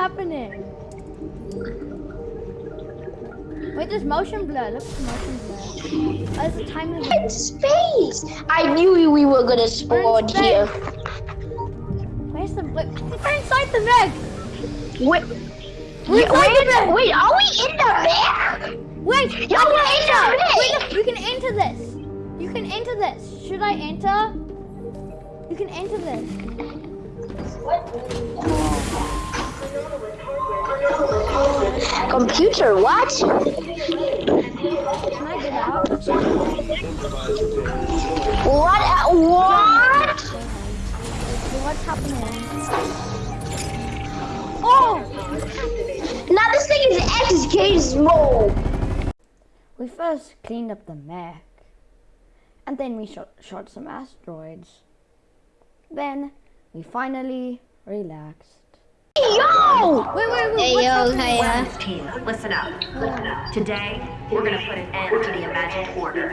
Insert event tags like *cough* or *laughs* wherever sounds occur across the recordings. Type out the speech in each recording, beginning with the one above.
happening? Wait, there's motion blur. Look at the motion blur. Oh, there's a time limit. In space! I knew we were gonna spawn here. Where's the? Wait, we're inside the mech. Wait, We're yeah, inside the wait, wait, are we in the mech? Wait, Yo, we're in the enter. Wait, look, you can enter this. You can enter this. Should I enter? You can enter this. Computer, what? Can I get out? What? uh, What? What's happening? Oh! Now this thing is X Gizmo. We first cleaned up the mech, and then we shot, shot some asteroids. Then we finally relaxed. Yo! Wait, wait, wait. Hey yo, happening? hiya. Friends, team, listen up. Today, we're gonna put an end to the imagined order.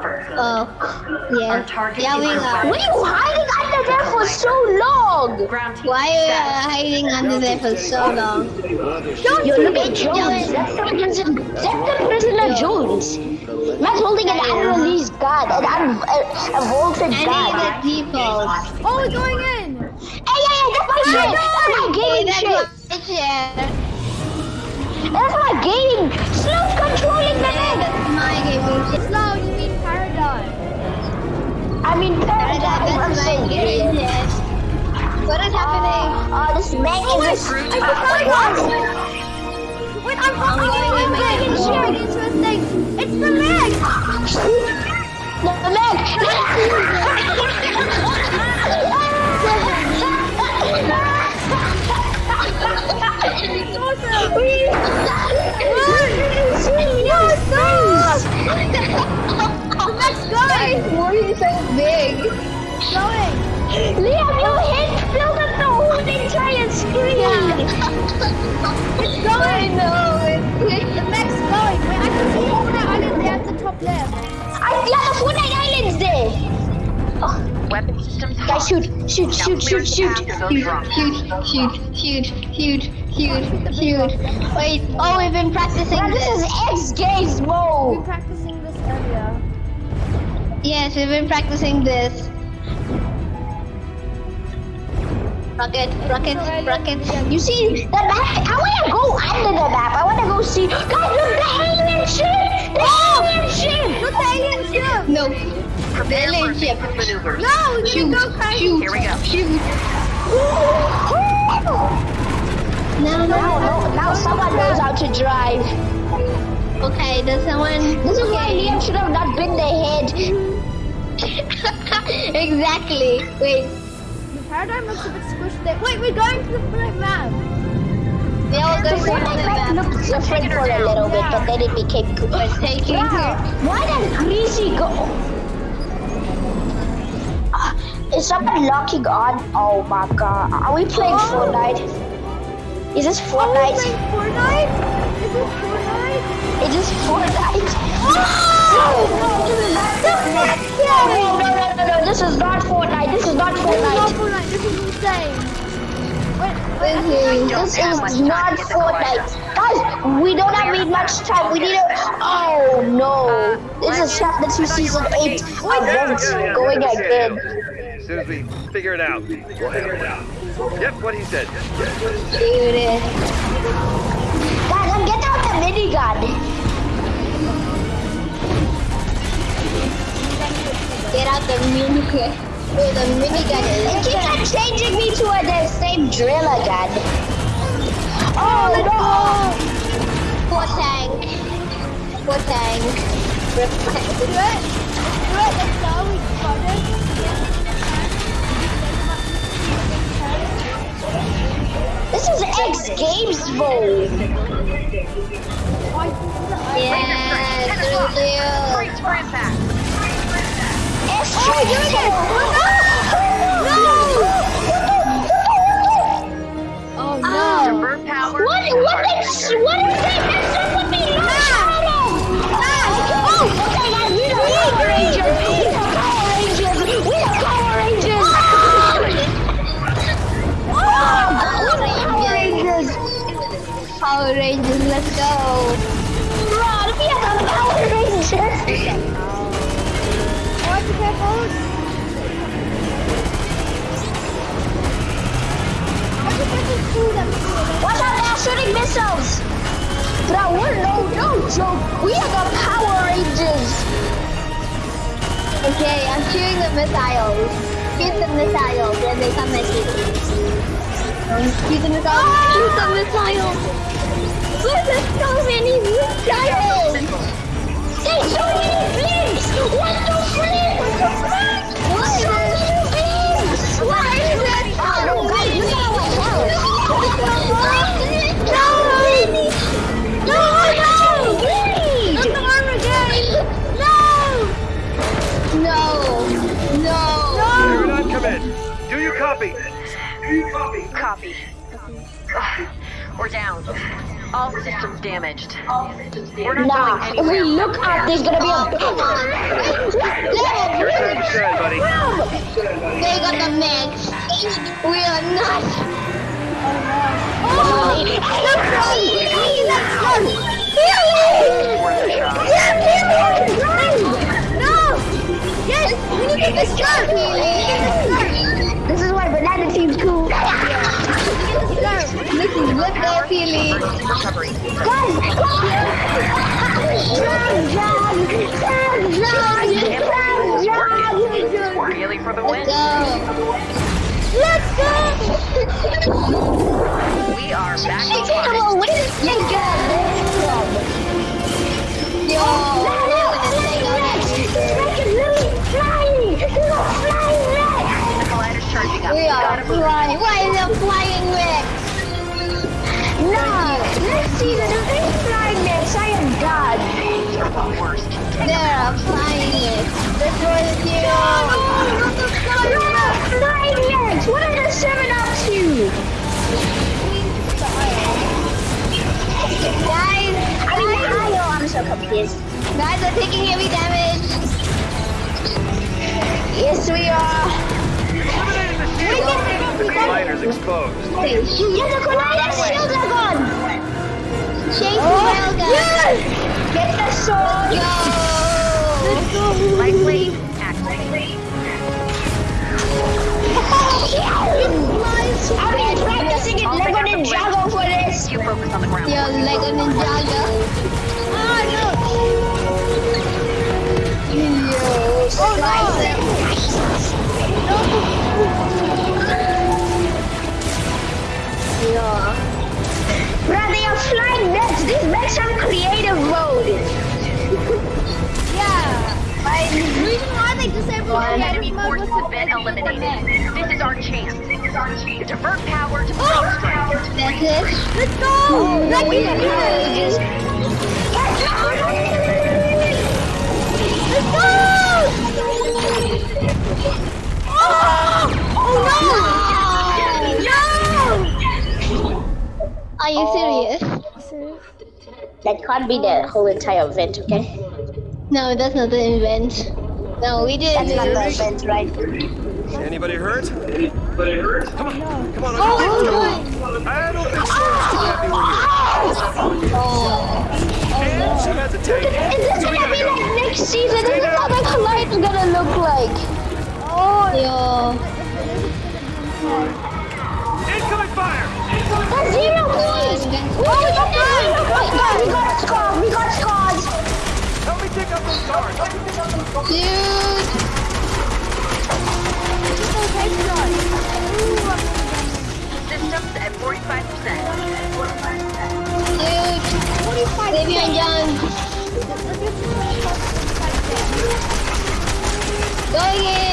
First, Oh, our yeah. target Yeah, is we our know. What are you hiding under there for so long? ground team. Why are you hiding under there for so long? Yo, look at Jones. That's the prisoner, that's the prisoner Jones. Man's holding an unreleased gun, an un, a, a vaulted I gun. need the default. Oh, we're going in. Hey, hey, hey, that's my shit. That's my Hey, shit. my. That's my gaming. Slone controlling the Yeah, leg. that's my. Slone, you mean paradigm. I mean, paradigm. I'm That's my game. What is ah, happening? Oh, this man Oh, is a... I? Wait, I'm, I'm, I'm I'm, going I'm my getting wall. sharing into a thing. It's the leg. No, *laughs* the *laughs* *laughs* Let's *laughs* Weapon systems Guys, shoot, shoot, shoot, shoot, shoot. Shoot, shoot, shoot, shoot, shoot, shoot, shoot. Wait, oh, we've been practicing Bro, this is X Games mode. We were mode. practicing this earlier. Yes, we've been practicing this. Rocket, rocket, rocket. You see, the map, I want to go under the map. I want to go see. Guys, look, the alien ship. The alien ship. Look, the alien ship. No. Prepare for Alien ship. maneuvers. No, we didn't go crazy. Shoot, Here we go. shoot. Now, No, no, no, now someone knows how to drive. Okay, does someone... This is why Liam should have not been the head. *laughs* exactly. Wait, The paradigm looks a bit squished there. Wait, we're going to the front map. we all The go to Fortnite the map map. looked different for a little bit, but then it became cool. We're taking Wow, her. why did Greasy go? Ah, Is someone locking on? Oh my god. Are we playing Oh. Fortnite? Is this Fortnite? Are we Fortnite? playing Fortnite? Is this Fortnite? Is this Fortnite? Oh! No, no, no, no, no, no, this is not Fortnite. This is not This is not Fortnite. Fortnite. This is insane. Wait, wait, I This is- This is not the Fortnite. Guys, we don't have need much time. We need to. Oh no. This is chapter 2, season 8 event going again. As soon as we figure it out, we'll handle it. Yep, what he said. Shoot it. Guys, I'm getting out the minigun. Get out the minigun. Wait, the minigun It is... keeps on changing me to a, the same drill again. Oh no! Four tank. Four tank. Rip tank. Do This is X Games mode. Yeah, Julio. Brace for impact. ourselves. Now we're no no joke. We are the Power Rangers. Okay, I'm shooting the missiles. Shoot the missiles, and they come at you. Um, shoot the missiles. Ah! Shoot the missiles. Look, there's so many missiles. There's so many things. What the frick? We're down. All systems damaged. We're not Nah, going if we look up, there's gonna be a. Your time to shine, buddy. They got the mix. We are not. Oh, let's run! Hey, let's run! Healing! Yeah, healing! Run! No! Yes, we need to get the scarf! What they're feeling. Recovery. Guys, Drag, drag, drag, drag, drag, drag. Really for the win? Go. Let's go! We are back Hey, on come track. on, this thing go? Yo. Rex is flying! This is a flying Rex! The collider's charging up. We are flying. Why is it flying? No! Next season, if they fly Rex, I am done! Worst. They're a flying Rex. That's what it's you. No! Flying Rex! What are the seven up to? Guys, I mean, Kyle, I'm so confused. guys are taking heavy damage. Yes, we are. Eliminating the shield. The collider's exposed. Yeah, the Collider shields are gone! Chase Oh, the railgun. yes! Get the sword! Go. Lightly activate. I've been practicing in Lego Ninjago for this! You focus on the ground. Yo, Lego Ninjago. Ah, oh no! Yo, slice it. The reason why they disabled One enemy forces have been eliminated. This is our chance. To divert power to Oh! full strength. That's it. Let's go! No, we Let's are. Let's go! Oh! Oh no! Are you serious? No! That can't be the whole entire event, okay? No, that's not the event. No, we didn't. That's not the event, right? Anybody hurt? Anybody hurt? Come on, oh come on. Oh, I'll I don't think Sora's too happy we're here. oh. And she has a tank. Is this So gonna be go. like next season? This is how the Collide's gonna look like. Oh, Yo. Incoming fire! that's zero points! Oh, we got zero points! Guys, we got scars! We Dude. Systems at 45%. Dude. Davion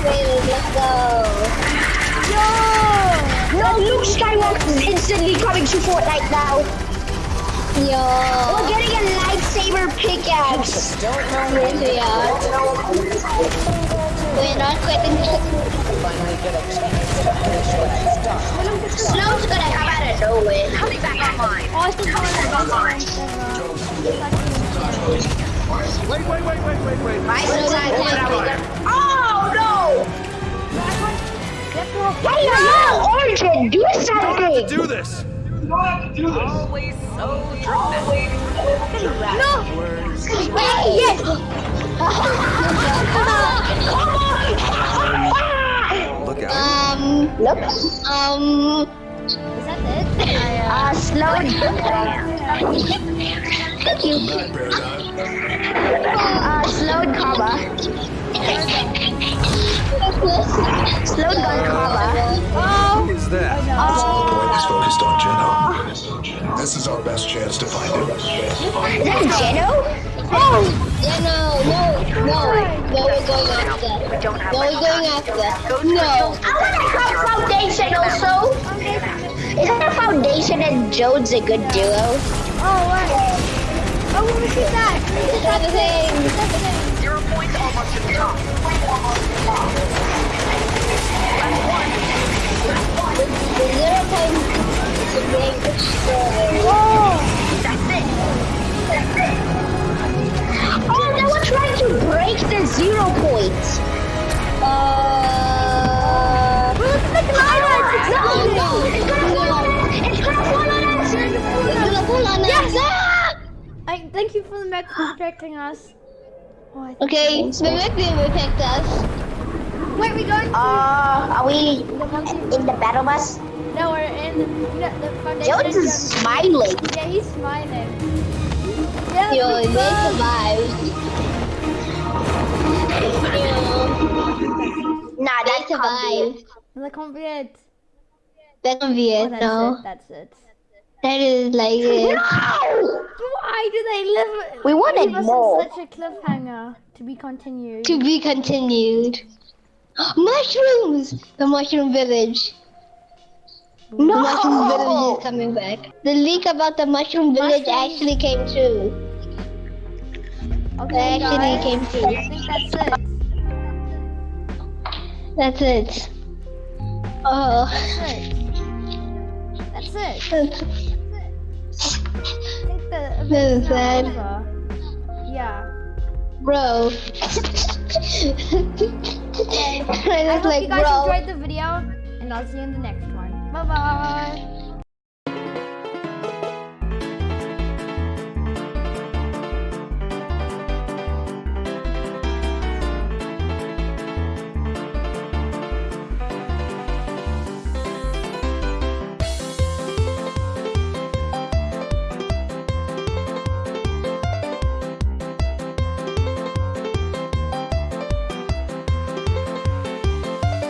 Fortnite. Yo, that's it. Let's go. Yo, No, Luke Skywalker is instantly coming to Fortnite now. Yo. We're getting a lightsaber pickaxe. Yes, we are. We're not quitting. Snow's gonna come out of nowhere. Coming back online. Oh, I think online. Wait, wait, wait, wait, wait, wait. My side Snow's Hey, hello, Origin, do something! Don't do this. Always so dramatic. Wait, yes! Come on! Look out. Um, Look, um, Is that it? uh, slow Thank you. Uh, slowed comma. Slowed gun comma. Who is that? Point is focused on Geno. Oh. This is our best chance to find him. Is that Geno? Oh! yeah, no, no, no, no, we're going after. No, we're going after. No. I wanna have Foundation also. Isn't a Foundation and Jones a good duo? Oh, what? Oh, let me see that. Let me see Try that the thing. Is that the thing? Zero points almost to the top. The zero point is being. Oh, they were trying to break the zero point. Uh, No, no, it's gonna fall on us. It's gonna fall on us. it's gonna pull on us. Ah! I, thank you for the mech for protecting us. Oh, I think Okay, Mimic being picked us. Where are we going to Uh, are we in the battle bus? No, we're in you know, the foundation. Jones is smiling. Yeah, he's smiling. Yeah, Yo, we they go. survived. Yo, Nah, they that can't be it. survived. That can't be it. That can be Oh, it, that's no. it. That's it. That is like it. No! Why do they live? We wanted leave us more. such a cliffhanger to be continued. To be continued. *gasps* Mushrooms! The mushroom village. No! The mushroom village is coming back. The leak about the mushroom village Mushrooms. actually came true. Okay, It actually guys. came I think that's it. That's it. Oh. That's it. That's it. *laughs* sad. over. Yeah. Bro. *laughs* I I hope like, you guys bro. enjoyed the video, and I'll see you in the next one. Bye bye.